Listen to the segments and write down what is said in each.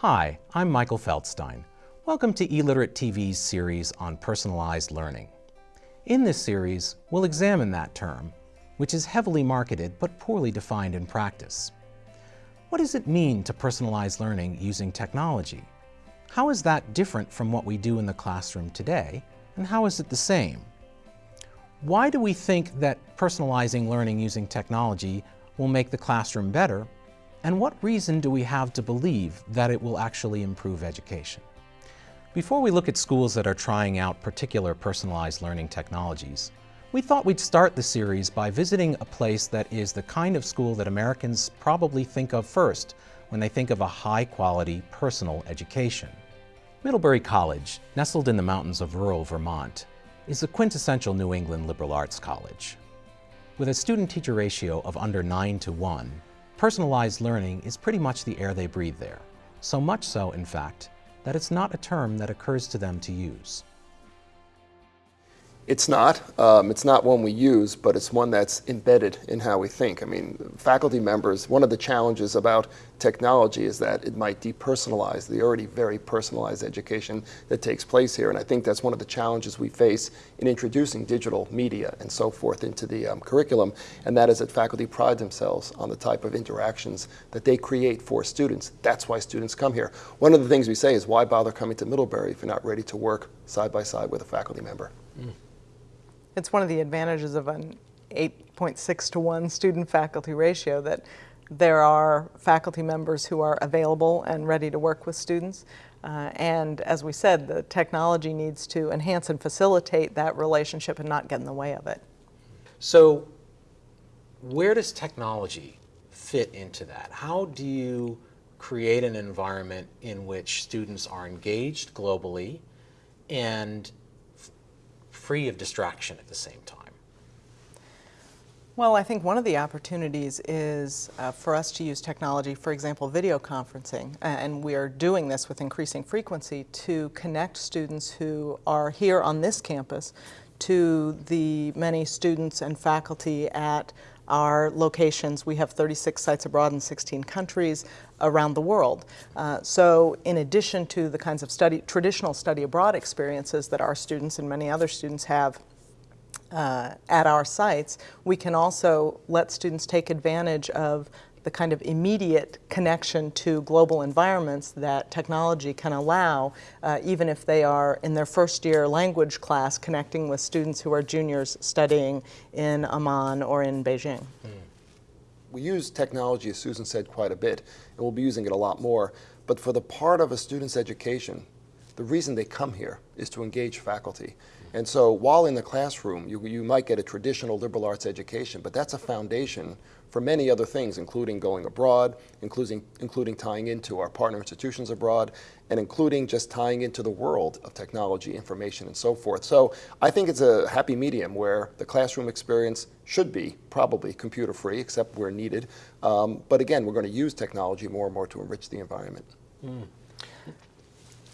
Hi, I'm Michael Feldstein. Welcome to eLiterate TV's series on personalized learning. In this series, we'll examine that term, which is heavily marketed but poorly defined in practice. What does it mean to personalize learning using technology? How is that different from what we do in the classroom today, and how is it the same? Why do we think that personalizing learning using technology will make the classroom better, and what reason do we have to believe that it will actually improve education? Before we look at schools that are trying out particular personalized learning technologies, we thought we'd start the series by visiting a place that is the kind of school that Americans probably think of first when they think of a high-quality personal education. Middlebury College, nestled in the mountains of rural Vermont, is a quintessential New England liberal arts college. With a student-teacher ratio of under 9 to 1, personalized learning is pretty much the air they breathe there. So much so, in fact, that it's not a term that occurs to them to use. It's not. Um, it's not one we use, but it's one that's embedded in how we think. I mean, faculty members, one of the challenges about technology is that it might depersonalize the already very personalized education that takes place here. And I think that's one of the challenges we face in introducing digital media and so forth into the um, curriculum. And that is that faculty pride themselves on the type of interactions that they create for students. That's why students come here. One of the things we say is why bother coming to Middlebury if you're not ready to work side by side with a faculty member? Mm. It's one of the advantages of an 8.6 to 1 student faculty ratio that there are faculty members who are available and ready to work with students. Uh, and as we said, the technology needs to enhance and facilitate that relationship and not get in the way of it. So where does technology fit into that? How do you create an environment in which students are engaged globally and free of distraction at the same time? Well, I think one of the opportunities is uh, for us to use technology, for example, video conferencing, and we are doing this with increasing frequency to connect students who are here on this campus to the many students and faculty at our locations. We have 36 sites abroad in 16 countries around the world. Uh, so in addition to the kinds of study, traditional study abroad experiences that our students and many other students have uh, at our sites, we can also let students take advantage of the kind of immediate connection to global environments that technology can allow, uh, even if they are in their first year language class connecting with students who are juniors studying in Amman or in Beijing. Mm. We use technology, as Susan said, quite a bit, and we'll be using it a lot more. But for the part of a student's education, the reason they come here is to engage faculty. And so while in the classroom, you, you might get a traditional liberal arts education, but that's a foundation for many other things, including going abroad, including, including tying into our partner institutions abroad, and including just tying into the world of technology, information, and so forth. So I think it's a happy medium where the classroom experience should be probably computer-free, except where needed. Um, but again, we're going to use technology more and more to enrich the environment. Mm.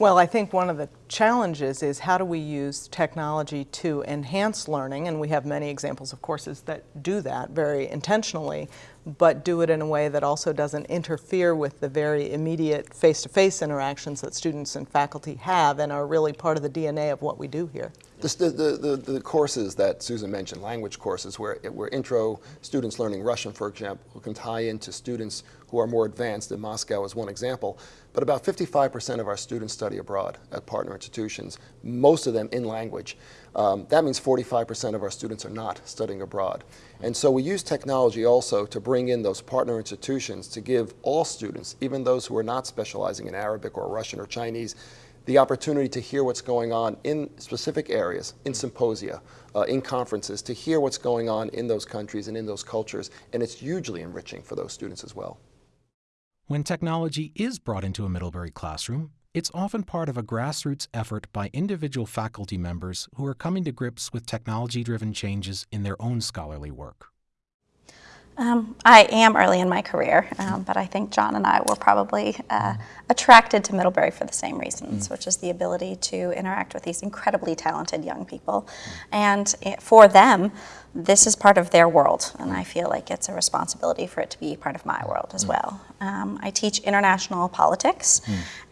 Well, I think one of the challenges is how do we use technology to enhance learning, and we have many examples of courses that do that very intentionally, but do it in a way that also doesn't interfere with the very immediate face-to-face -face interactions that students and faculty have and are really part of the DNA of what we do here. The, the, the, courses that Susan mentioned, language courses, where, where intro students learning Russian, for example, can tie into students who are more advanced in Moscow as one example. But about 55% of our students study abroad at partner institutions, most of them in language. Um, that means 45% of our students are not studying abroad. And so we use technology also to bring in those partner institutions to give all students, even those who are not specializing in Arabic or Russian or Chinese, the opportunity to hear what's going on in specific areas, in symposia, uh, in conferences, to hear what's going on in those countries and in those cultures. And it's hugely enriching for those students as well. When technology is brought into a Middlebury classroom, it's often part of a grassroots effort by individual faculty members who are coming to grips with technology-driven changes in their own scholarly work. Um, I am early in my career, um, but I think John and I were probably uh, attracted to Middlebury for the same reasons, mm. which is the ability to interact with these incredibly talented young people. And for them, this is part of their world, and I feel like it's a responsibility for it to be part of my world as well. Um, I teach international politics,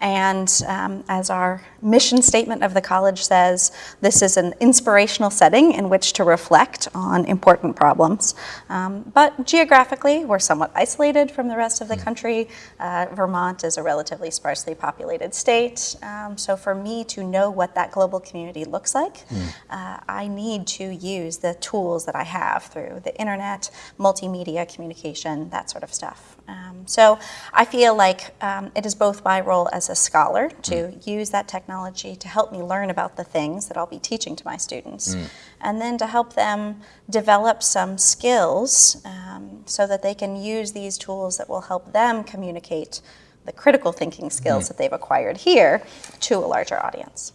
and um, as our mission statement of the college says, this is an inspirational setting in which to reflect on important problems. Um, but geographically, we're somewhat isolated from the rest of the country. Uh, Vermont is a relatively sparsely populated state, um, so for me to know what that global community looks like, uh, I need to use the tools that I have through the internet, multimedia communication, that sort of stuff. Um, so I feel like um, it is both my role as a scholar to use that technology to help me learn about the things that I'll be teaching to my students, and then to help them develop some skills um, so that they can use these tools that will help them communicate the critical thinking skills that they've acquired here to a larger audience.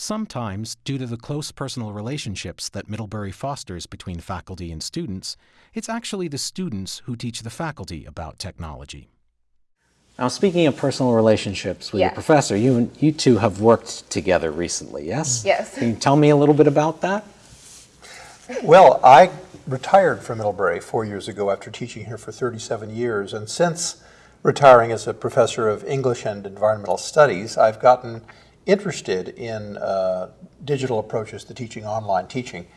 Sometimes, due to the close personal relationships that Middlebury fosters between faculty and students, it's actually the students who teach the faculty about technology. Now, speaking of personal relationships with your professor, you you two have worked together recently, yes? Yes. Can you tell me a little bit about that? Well, I retired from Middlebury four years ago after teaching here for 37 years, and since retiring as a professor of English and environmental studies, I've gotten interested in uh, digital approaches to teaching, online teaching.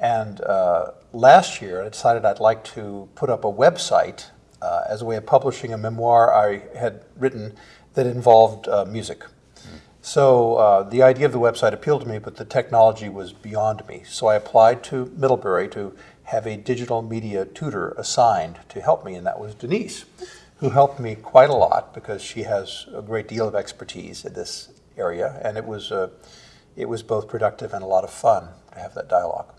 And uh, last year, I decided I'd like to put up a website uh, as a way of publishing a memoir I had written that involved uh, music. So uh, the idea of the website appealed to me, but the technology was beyond me. So I applied to Middlebury to have a digital media tutor assigned to help me, and that was Denise, who helped me quite a lot because she has a great deal of expertise in this area, and it was uh, it was both productive and a lot of fun to have that dialogue.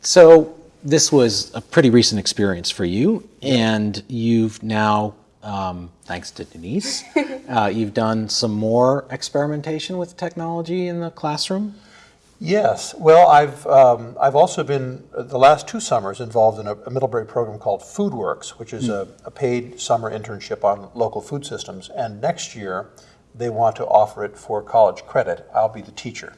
So, this was a pretty recent experience for you, and you've now, um, thanks to Denise, uh, you've done some more experimentation with technology in the classroom. Yes. Well, I've um, I've also been uh, the last two summers involved in a, a Middlebury program called FoodWorks, which is a, a paid summer internship on local food systems. And next year, they want to offer it for college credit. I'll be the teacher.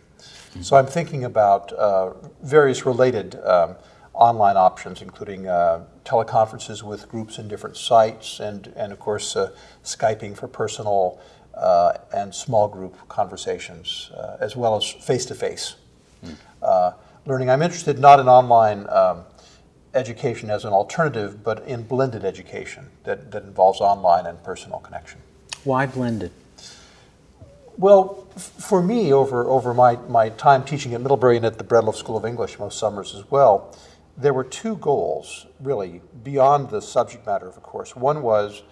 So I'm thinking about uh, various related um, online options, including uh, teleconferences with groups in different sites, and and of course uh, skyping for personal uh, and small group conversations, uh, as well as face to face uh, learning. I'm interested not in online um, education as an alternative, but in blended education that, that involves online and personal connection. Why blended? Well, f- for me, over, over my, my time teaching at Middlebury and at the Breadloaf School of English most summers as well, there were two goals, really, beyond the subject matter of a course. One was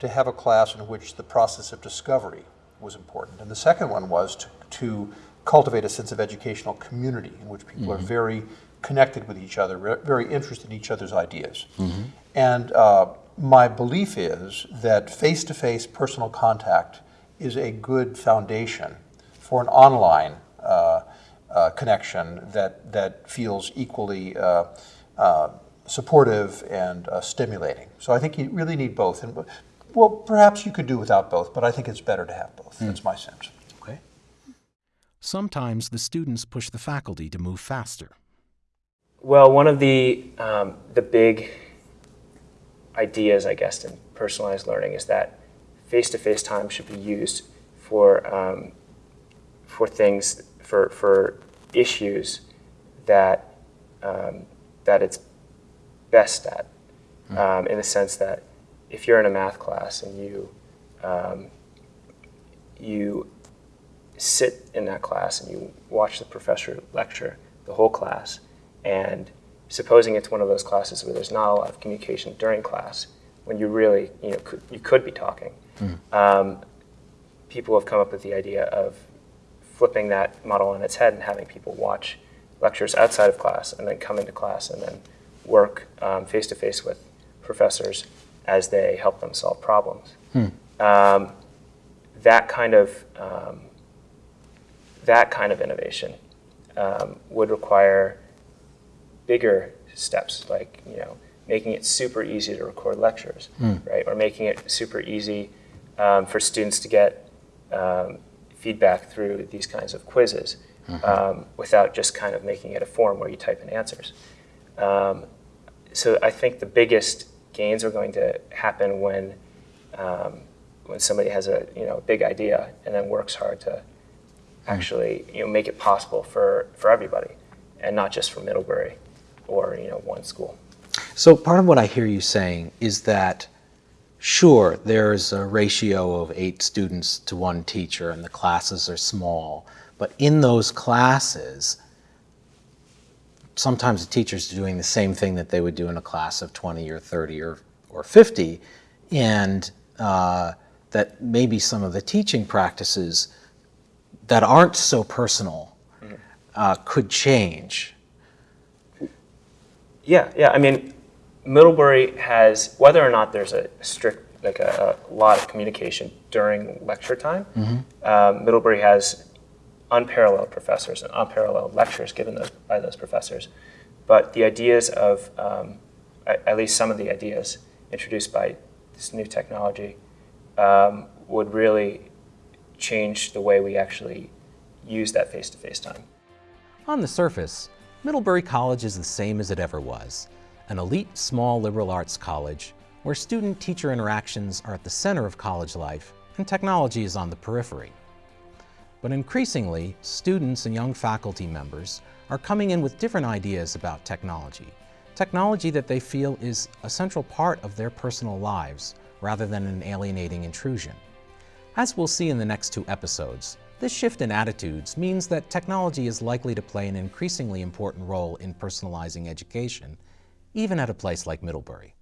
to have a class in which the process of discovery was important. And the second one was to, to cultivate a sense of educational community in which people are very connected with each other, very interested in each other's ideas. And uh, my belief is that face to face personal contact is a good foundation for an online uh, uh, connection that, that feels equally uh, uh, supportive and uh, stimulating. So I think you really need both. And well, perhaps you could do without both, but I think it's better to have both. That's my sense. Okay. Sometimes the students push the faculty to move faster. Well, one of the um, the big ideas, I guess, in personalized learning is that face-to-face time should be used for um, for things for for issues that um, that it's best at, um, in the sense that if you're in a math class and you um, you sit in that class and you watch the professor lecture the whole class, and supposing it's one of those classes where there's not a lot of communication during class, when you really, you know, could, you could be talking, um, people have come up with the idea of flipping that model on its head and having people watch lectures outside of class and then come into class and then work face to face with professors as they help them solve problems. Um, that kind of um, that kind of innovation um, would require bigger steps, like you know, making it super easy to record lectures, right, or making it super easy um, for students to get um, feedback through these kinds of quizzes, um, without just kind of making it a form where you type in answers. Um, so I think the biggest gains are going to happen when um, when somebody has a you know big idea and then works hard to actually you know make it possible for for everybody and not just for Middlebury or you know one school. So part of what I hear you saying is that sure there's a ratio of eight students to one teacher and the classes are small, but in those classes sometimes the teacher's are doing the same thing that they would do in a class of 20 or 30 or, or 50 and uh, that maybe some of the teaching practices that aren't so personal uh, could change. Yeah, yeah. I mean, Middlebury has whether or not there's a strict like a, a lot of communication during lecture time. Um, Middlebury has unparalleled professors and unparalleled lectures given those, by those professors. But the ideas of, um, at, at least some of the ideas introduced by this new technology, um, would really change the way we actually use that face-to-face time. On the surface, Middlebury College is the same as it ever was, an elite small liberal arts college where student-teacher interactions are at the center of college life and technology is on the periphery. But increasingly, students and young faculty members are coming in with different ideas about technology, technology that they feel is a central part of their personal lives rather than an alienating intrusion. As we'll see in the next two episodes, this shift in attitudes means that technology is likely to play an increasingly important role in personalizing education, even at a place like Middlebury.